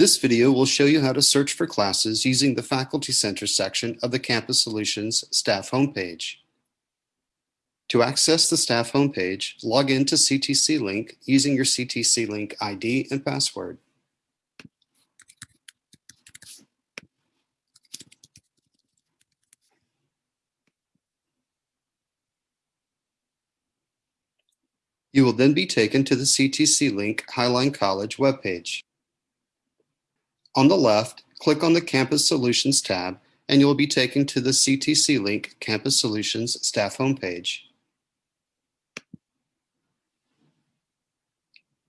This video will show you how to search for classes using the Faculty Center section of the Campus Solutions staff homepage. To access the staff homepage, log in to CTC Link using your CTC Link ID and password. You will then be taken to the CTC Link Highline College webpage. On the left, click on the Campus Solutions tab and you will be taken to the CTC Link Campus Solutions staff homepage.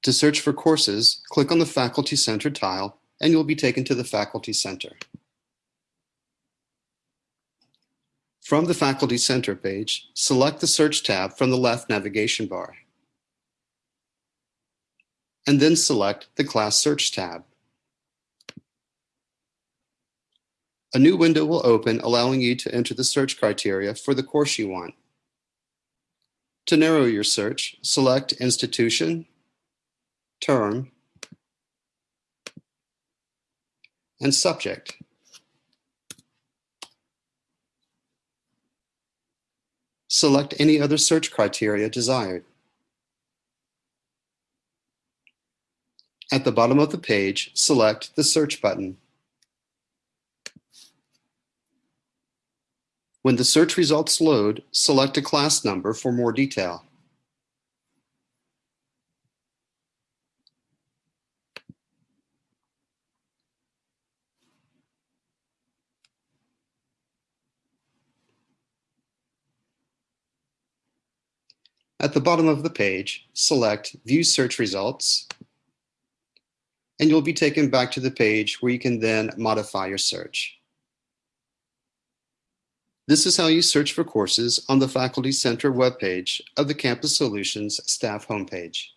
To search for courses, click on the Faculty Center tile and you'll be taken to the Faculty Center. From the Faculty Center page, select the Search tab from the left navigation bar. And then select the Class Search tab. A new window will open allowing you to enter the search criteria for the course you want. To narrow your search, select Institution, Term, and Subject. Select any other search criteria desired. At the bottom of the page, select the Search button. When the search results load, select a class number for more detail. At the bottom of the page, select View Search Results, and you'll be taken back to the page where you can then modify your search. This is how you search for courses on the Faculty Center webpage of the Campus Solutions staff homepage.